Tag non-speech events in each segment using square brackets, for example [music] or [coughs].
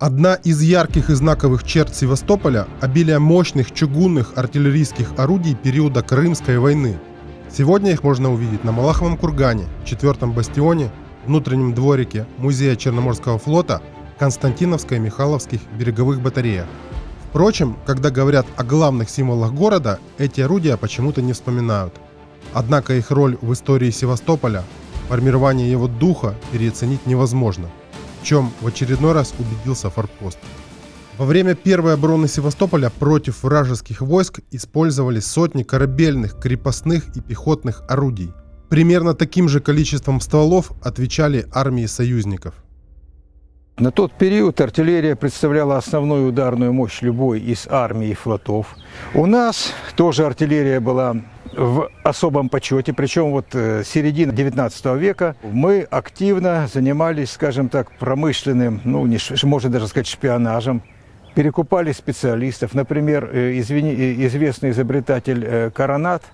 Одна из ярких и знаковых черт Севастополя – обилие мощных чугунных артиллерийских орудий периода Крымской войны. Сегодня их можно увидеть на Малаховом кургане, четвертом бастионе, внутреннем дворике Музея Черноморского флота, Константиновской и Михайловских береговых батареях. Впрочем, когда говорят о главных символах города, эти орудия почему-то не вспоминают. Однако их роль в истории Севастополя, формирование его духа переоценить невозможно – в чем в очередной раз убедился форпост. Во время первой обороны Севастополя против вражеских войск использовались сотни корабельных, крепостных и пехотных орудий. Примерно таким же количеством стволов отвечали армии союзников. На тот период артиллерия представляла основную ударную мощь любой из армий и флотов. У нас тоже артиллерия была в особом почете, причем вот э, середина 19 века мы активно занимались, скажем так, промышленным, ну, не, можно даже сказать, шпионажем, перекупали специалистов. Например, э, извини, э, известный изобретатель Коронат –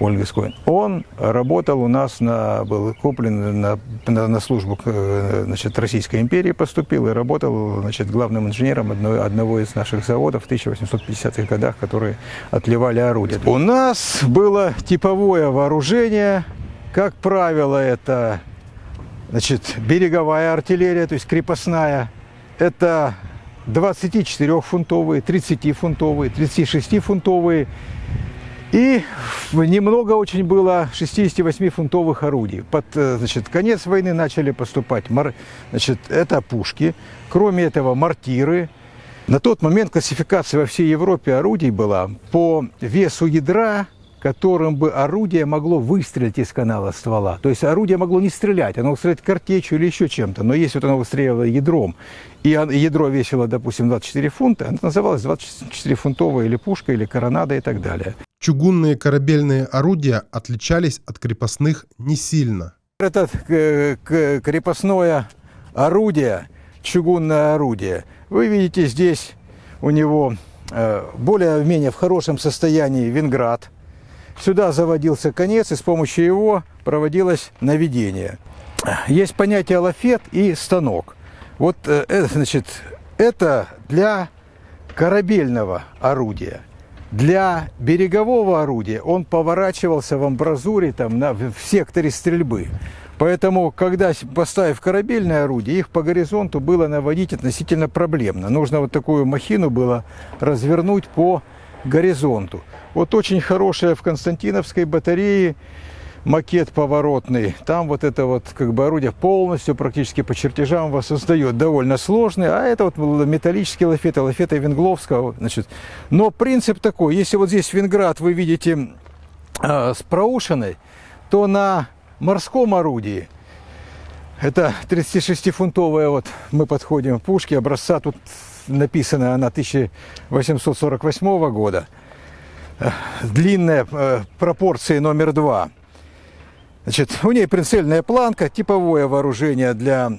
Ольгискоин. Он работал у нас, на, был куплен на, на, на службу значит, Российской империи, поступил и работал значит, главным инженером одного, одного из наших заводов в 1850-х годах, которые отливали орудия. У нас было типовое вооружение, как правило, это значит, береговая артиллерия, то есть крепостная. Это 24-фунтовые, 30-фунтовые, 36-фунтовые и немного очень было 68-фунтовых орудий. Под э, значит, конец войны начали поступать значит, это пушки, кроме этого мортиры. На тот момент классификация во всей Европе орудий была по весу ядра которым бы орудие могло выстрелить из канала ствола. То есть орудие могло не стрелять, оно могло стрелять картечью или еще чем-то. Но если вот оно выстреливало ядром, и ядро весило, допустим, 24 фунта, оно называлось 24-фунтовая или пушка, или коронада и так далее. Чугунные корабельные орудия отличались от крепостных не сильно. Это крепостное орудие, чугунное орудие, вы видите здесь у него э, более-менее в хорошем состоянии винград – Сюда заводился конец, и с помощью его проводилось наведение. Есть понятие лафет и станок. Вот, э, это, значит, это для корабельного орудия. Для берегового орудия он поворачивался в амбразуре там, на, в секторе стрельбы. Поэтому, когда поставив корабельное орудие, их по горизонту было наводить относительно проблемно. Нужно вот такую махину было развернуть по горизонту. Вот очень хорошая в Константиновской батарее макет поворотный. Там вот это вот как бы орудие полностью практически по чертежам воссоздает. Довольно сложный. А это вот металлические лафеты, лафеты Венгловского. Значит. Но принцип такой. Если вот здесь Венград вы видите э, с проушиной, то на морском орудии это 36-фунтовая, вот мы подходим к пушке, образца тут написана она 1848 года. Длинная э, пропорции номер два. Значит, у нее прицельная планка, типовое вооружение для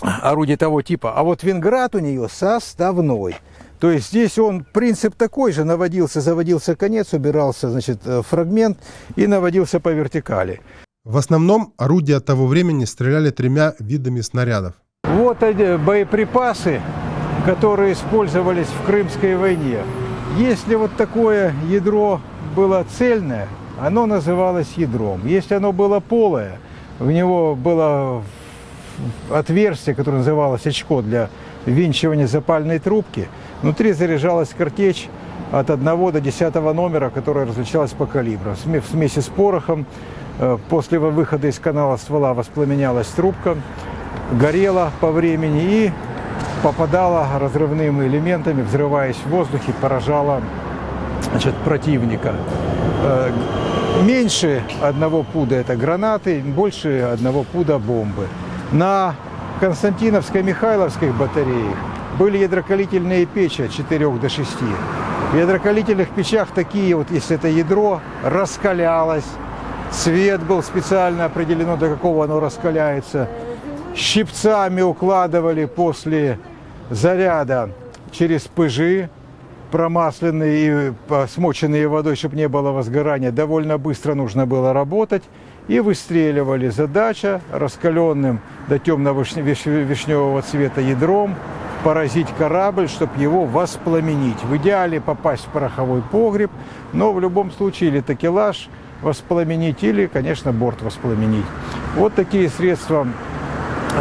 орудий того типа. А вот винград у нее составной. То есть здесь он, принцип такой же, наводился, заводился конец, убирался, значит, э, фрагмент и наводился по вертикали. В основном орудия того времени стреляли тремя видами снарядов. Вот боеприпасы которые использовались в Крымской войне. Если вот такое ядро было цельное, оно называлось ядром. Если оно было полое, в него было отверстие, которое называлось очко для винчивания запальной трубки. Внутри заряжалась картечь от 1 до 10 номера, которая различалась по калибру. В смеси с порохом э, после выхода из канала ствола воспламенялась трубка, горела по времени и попадала разрывными элементами, взрываясь в воздухе, поражала значит, противника. Меньше одного пуда это гранаты, больше одного пуда бомбы. На Константиновской Михайловской батарее были ядрокалительные печи от 4 до 6. В ядрокалительных печах такие вот, если это ядро, раскалялось, цвет был специально определено, до какого оно раскаляется. Щипцами укладывали после заряда через пыжи, промасленные и смоченные водой, чтобы не было возгорания. Довольно быстро нужно было работать. И выстреливали. Задача раскаленным до темного вишневого цвета ядром поразить корабль, чтобы его воспламенить. В идеале попасть в пороховой погреб, но в любом случае или такелаж воспламенить, или, конечно, борт воспламенить. Вот такие средства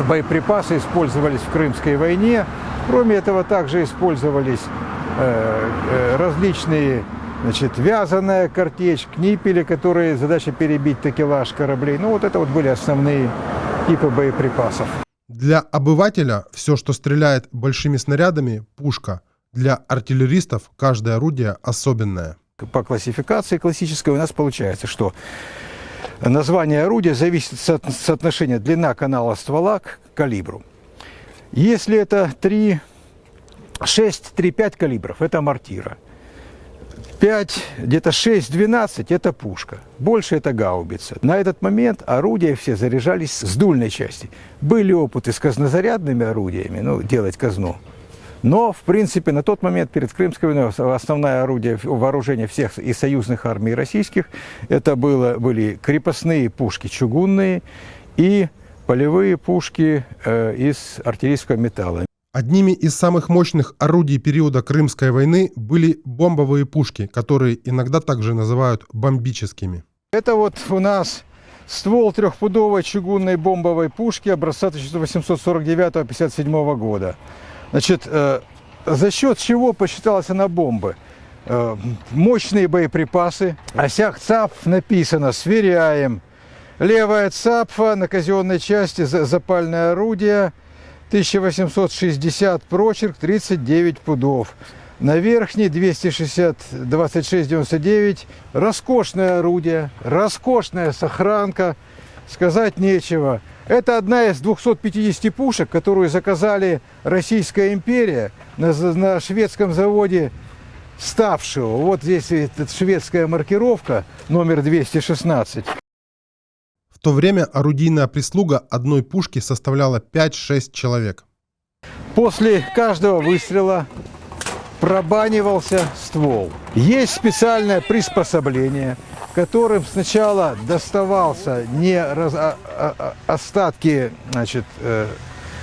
боеприпасы использовались в Крымской войне. Кроме этого, также использовались э, э, различные значит, вязаная картечь, книпели, которые задача перебить такелаж кораблей. Ну, вот это вот были основные типы боеприпасов. Для обывателя все, что стреляет большими снарядами, пушка. Для артиллеристов каждое орудие особенное. По классификации классической у нас получается, что название орудия зависит от соотношения длина канала ствола к калибру. Если это 3, 6, 3-5 калибров, это мортира – 5, где-то 6-12 – это пушка. Больше – это гаубица. На этот момент орудия все заряжались с дульной части. Были опыты с казнозарядными орудиями, ну, делать казну. Но, в принципе, на тот момент перед Крымской войной основное орудие вооружения всех и союзных армий, российских это было, были крепостные пушки чугунные и полевые пушки э, из артиллерийского металла. Одними из самых мощных орудий периода Крымской войны были бомбовые пушки, которые иногда также называют бомбическими. Это вот у нас ствол трехпудовой чугунной бомбовой пушки образца 1849-57 года. Значит, э, за счет чего посчиталась она бомбы? Э, мощные боеприпасы. Осях ЦАП написано «Сверяем». Левая ЦАПФа на казенной части запальное орудие – 1860 прочерк 39 пудов. На верхней 260 2699 роскошное орудие, роскошная сохранка, сказать нечего. Это одна из 250 пушек, которую заказали Российская империя на, на шведском заводе ставшего. Вот здесь шведская маркировка, номер 216. То время орудийная прислуга одной пушки составляла 5-6 человек. После каждого выстрела пробанивался ствол. Есть специальное приспособление, которым сначала доставался не раз, а, а, а остатки значит, э,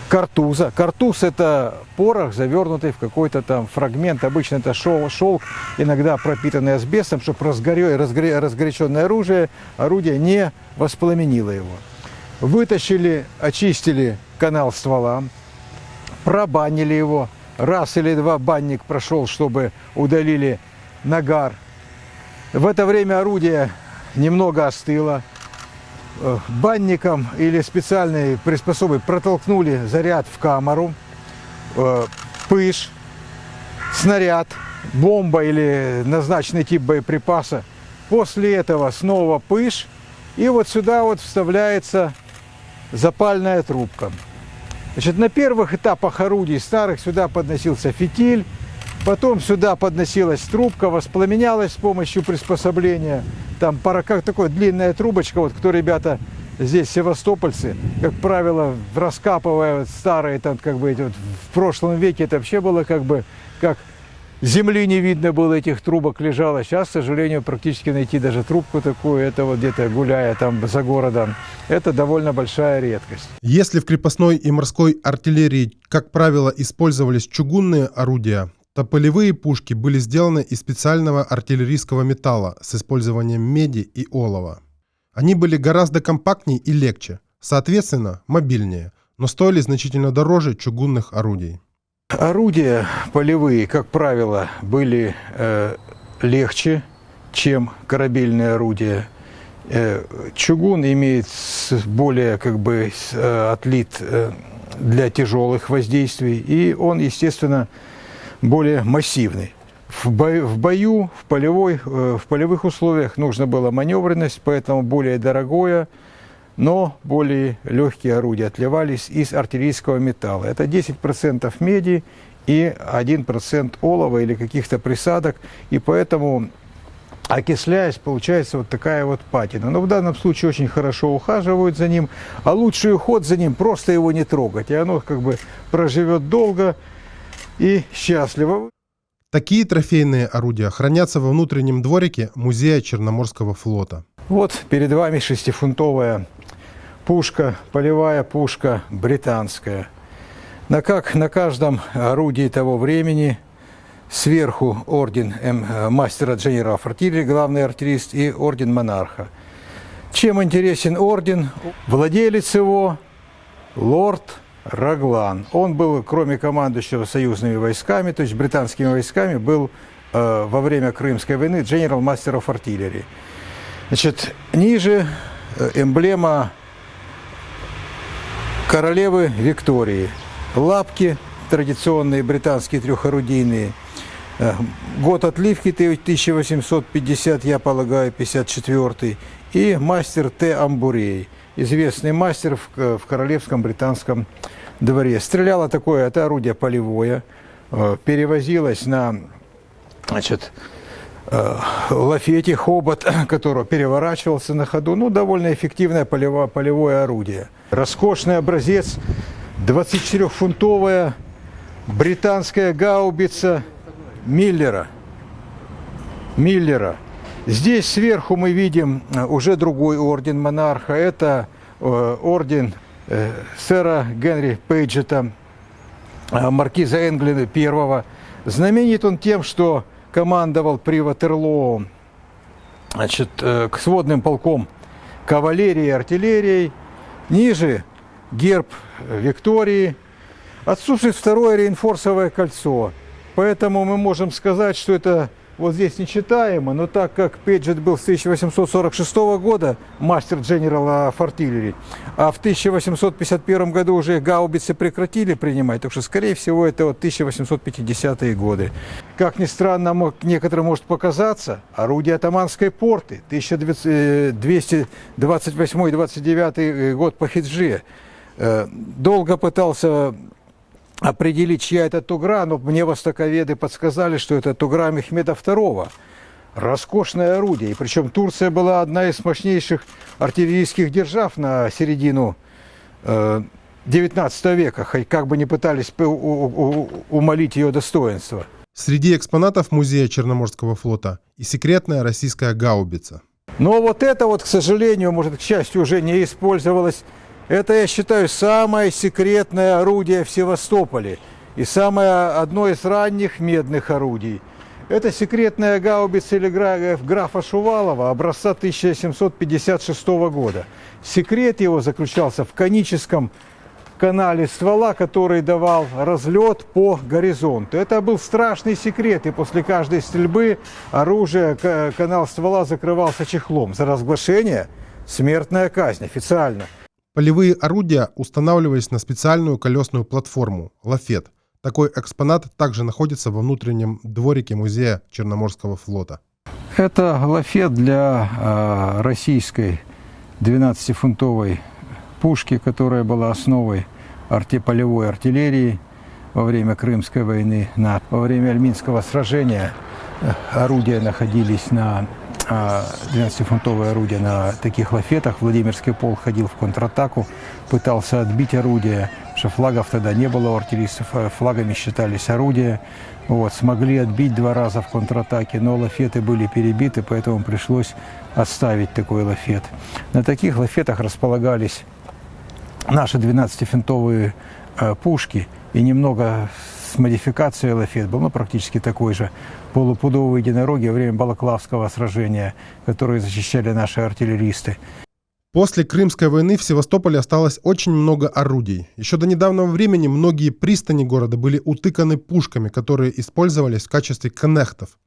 картуза. Картуз – это порох, завернутый в какой-то там фрагмент. Обычно это шел, шелк, иногда пропитанный асбестом, чтобы разгоре, разгоре, разгоряченное оружие, орудие не воспламенило его. Вытащили, очистили канал ствола, пробанили его. Раз или два банник прошел, чтобы удалили нагар. В это время орудие немного остыло. Э, банником или специальной приспособой протолкнули заряд в камеру, э, пыш, снаряд, бомба или назначенный тип боеприпаса. После этого снова пыш, и вот сюда вот вставляется запальная трубка. Значит, на первых этапах орудий старых сюда подносился фитиль, потом сюда подносилась трубка, воспламенялась с помощью приспособления – там пара, как такая длинная трубочка, вот кто ребята здесь севастопольцы, как правило, раскапывая вот старые, там, как бы, вот, в прошлом веке это вообще было как бы, как земли не видно было этих трубок лежало. Сейчас, к сожалению, практически найти даже трубку такую, это вот где-то гуляя там за городом, это довольно большая редкость. Если в крепостной и морской артиллерии, как правило, использовались чугунные орудия, то полевые пушки были сделаны из специального артиллерийского металла с использованием меди и олова. Они были гораздо компактнее и легче, соответственно, мобильнее, но стоили значительно дороже чугунных орудий. Орудия полевые, как правило, были э, легче, чем корабельные орудия. Э, чугун имеет более как бы э, отлит э, для тяжелых воздействий, и он, естественно, более массивный. В бою, в, бою, в, полевой, э, в полевых условиях нужно было маневренность, поэтому более дорогое, но более легкие орудия отливались из артиллерийского металла. Это 10% меди и 1% олова или каких-то присадок, и поэтому окисляясь, получается вот такая вот патина. Но в данном случае очень хорошо ухаживают за ним, а лучший уход за ним просто его не трогать, и оно как бы проживет долго, и счастливо. Такие трофейные орудия хранятся во внутреннем дворике музея Черноморского флота. Вот перед вами шестифунтовая пушка, полевая пушка британская. На, как на каждом орудии того времени сверху орден М, э, мастера Дженера артиллерии, главный артиллерист, и орден монарха. Чем интересен орден? Владелец его – лорд Раглан. Он был, кроме командующего союзными войсками, то есть британскими войсками, был э, во время Крымской войны Master of Artillery. Значит, ниже э, эмблема королевы Виктории. Лапки традиционные британские трехорудийные. Э, Год отливки 1850, я полагаю, 54 И мастер Т. Амбурей, известный мастер в, в королевском британском дворе. Стреляло такое, это орудие полевое, э, перевозилось на значит, э, лафете, хобот, [coughs] который переворачивался на ходу. Ну, довольно эффективное полевое, полевое орудие. Роскошный образец, 24-фунтовая британская гаубица Миллера. Миллера. Здесь сверху мы видим э, уже другой орден монарха. Это э, орден э, сэра Генри Пейджета, маркиза Энглина I. Знаменит он тем, что командовал при Ватерлоо значит, к сводным полком кавалерии и артиллерией. Ниже герб Виктории. Отсутствует второе реинфорсовое кольцо. Поэтому мы можем сказать, что это вот здесь нечитаемо, но так как Пейджет был с 1846 года мастер General Артиллерии, а в 1851 году уже гаубицы прекратили принимать, так что, скорее всего, это вот 1850-е годы. Как ни странно, некоторым может показаться, орудие атаманской порты, 1228-29 год по хиджи. Э, долго пытался определить, чья это Тугра, но мне востоковеды подсказали, что это Тугра Мехмеда II. Роскошное орудие. И причем Турция была одна из мощнейших артиллерийских держав на середину э, 19 века, хоть как бы не пытались умолить ее достоинство. Среди экспонатов музея Черноморского флота и секретная российская гаубица. Но вот это вот, к сожалению, может, к счастью, уже не использовалось это, я считаю, самое секретное орудие в Севастополе и самое одно из ранних медных орудий. Это секретная гаубица или графа Шувалова образца 1756 года. Секрет его заключался в коническом канале ствола, который давал разлет по горизонту. Это был страшный секрет, и после каждой стрельбы оружие, канал ствола закрывался чехлом. За разглашение смертная казнь официально. Полевые орудия устанавливались на специальную колесную платформу – лафет. Такой экспонат также находится во внутреннем дворике музея Черноморского флота. Это лафет для э, российской 12-фунтовой пушки, которая была основой арти полевой артиллерии во время Крымской войны. Во время Альминского сражения орудия находились на 12-фунтовое орудие на таких лафетах. Владимирский полк ходил в контратаку, пытался отбить орудие, что флагов тогда не было у артиллеристов, а флагами считались орудия. Вот, смогли отбить два раза в контратаке, но лафеты были перебиты, поэтому пришлось отставить такой лафет. На таких лафетах располагались наши 12-фунтовые э, пушки и немного с модификацией лафет был, ну, практически такой же, полупудовые единороги во время Балаклавского сражения, которые защищали наши артиллеристы. После Крымской войны в Севастополе осталось очень много орудий. Еще до недавнего времени многие пристани города были утыканы пушками, которые использовались в качестве коннектов.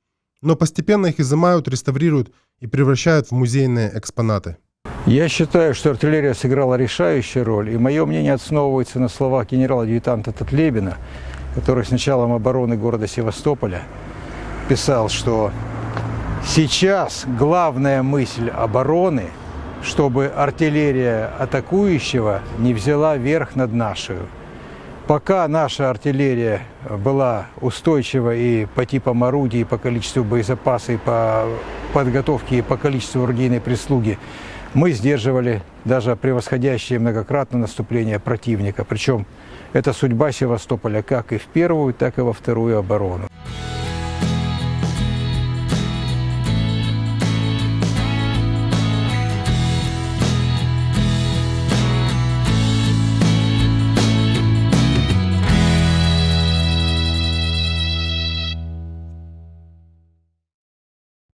Но постепенно их изымают, реставрируют и превращают в музейные экспонаты. Я считаю, что артиллерия сыграла решающую роль, и мое мнение основывается на словах генерала-адъютанта Татлебина, который с началом обороны города Севастополя писал, что сейчас главная мысль обороны, чтобы артиллерия атакующего не взяла верх над нашу. Пока наша артиллерия была устойчива и по типам орудий, и по количеству боезапаса, и по подготовке, и по количеству орудийной прислуги, мы сдерживали даже превосходящее многократно наступление противника. Причем это судьба Севастополя как и в первую, так и во вторую оборону.